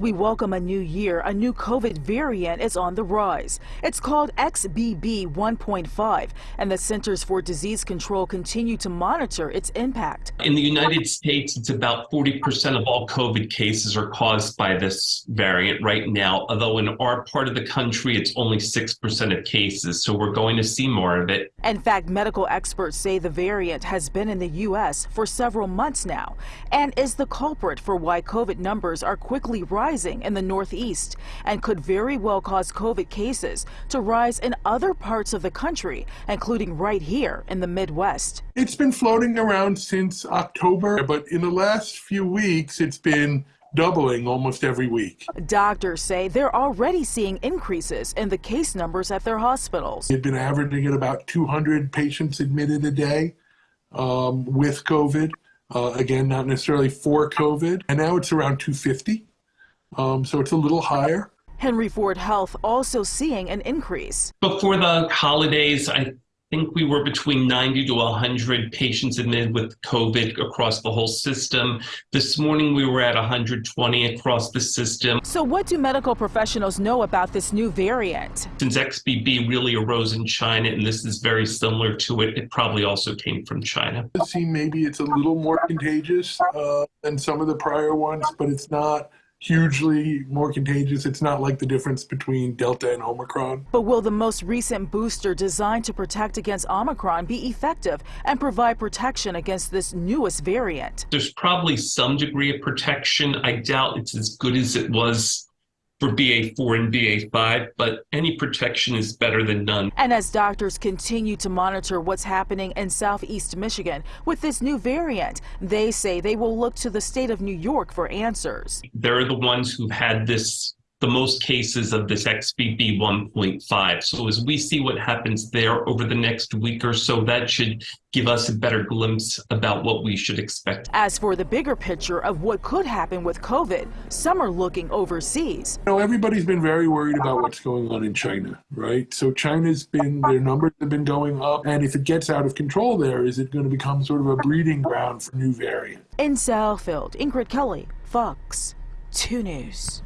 We welcome a new year. A new COVID variant is on the rise. It's called XBB 1.5, and the Centers for Disease Control continue to monitor its impact. In the United States, it's about 40% of all COVID cases are caused by this variant right now, although in our part of the country, it's only 6% of cases. So we're going to see more of it. In fact, medical experts say the variant has been in the U.S. for several months now and is the culprit for why COVID numbers are quickly rising rising in the Northeast and could very well cause COVID cases to rise in other parts of the country, including right here in the Midwest. It's been floating around since October, but in the last few weeks, it's been doubling almost every week. Doctors say they're already seeing increases in the case numbers at their hospitals. They've been averaging at about 200 patients admitted a day um, with COVID. Uh, again, not necessarily for COVID. And now it's around 250 um, so it's a little higher. Henry Ford Health also seeing an increase. Before the holidays, I think we were between 90 to 100 patients admitted with COVID across the whole system. This morning we were at 120 across the system. So what do medical professionals know about this new variant? Since XBB really arose in China and this is very similar to it, it probably also came from China. It seems maybe it's a little more contagious uh, than some of the prior ones, but it's not hugely more contagious. It's not like the difference between Delta and Omicron. But will the most recent booster designed to protect against Omicron be effective and provide protection against this newest variant? There's probably some degree of protection. I doubt it's as good as it was for BA4 and BA5, but any protection is better than none. And as doctors continue to monitor what's happening in southeast Michigan with this new variant, they say they will look to the state of New York for answers. They're the ones who've had this the most cases of this XBB 1.5. So as we see what happens there over the next week or so, that should give us a better glimpse about what we should expect. As for the bigger picture of what could happen with COVID, some are looking overseas. You know, everybody's been very worried about what's going on in China, right? So China's been, their numbers have been going up. And if it gets out of control there, is it going to become sort of a breeding ground for new variants? In Southfield, Ingrid Kelly, Fox 2 News.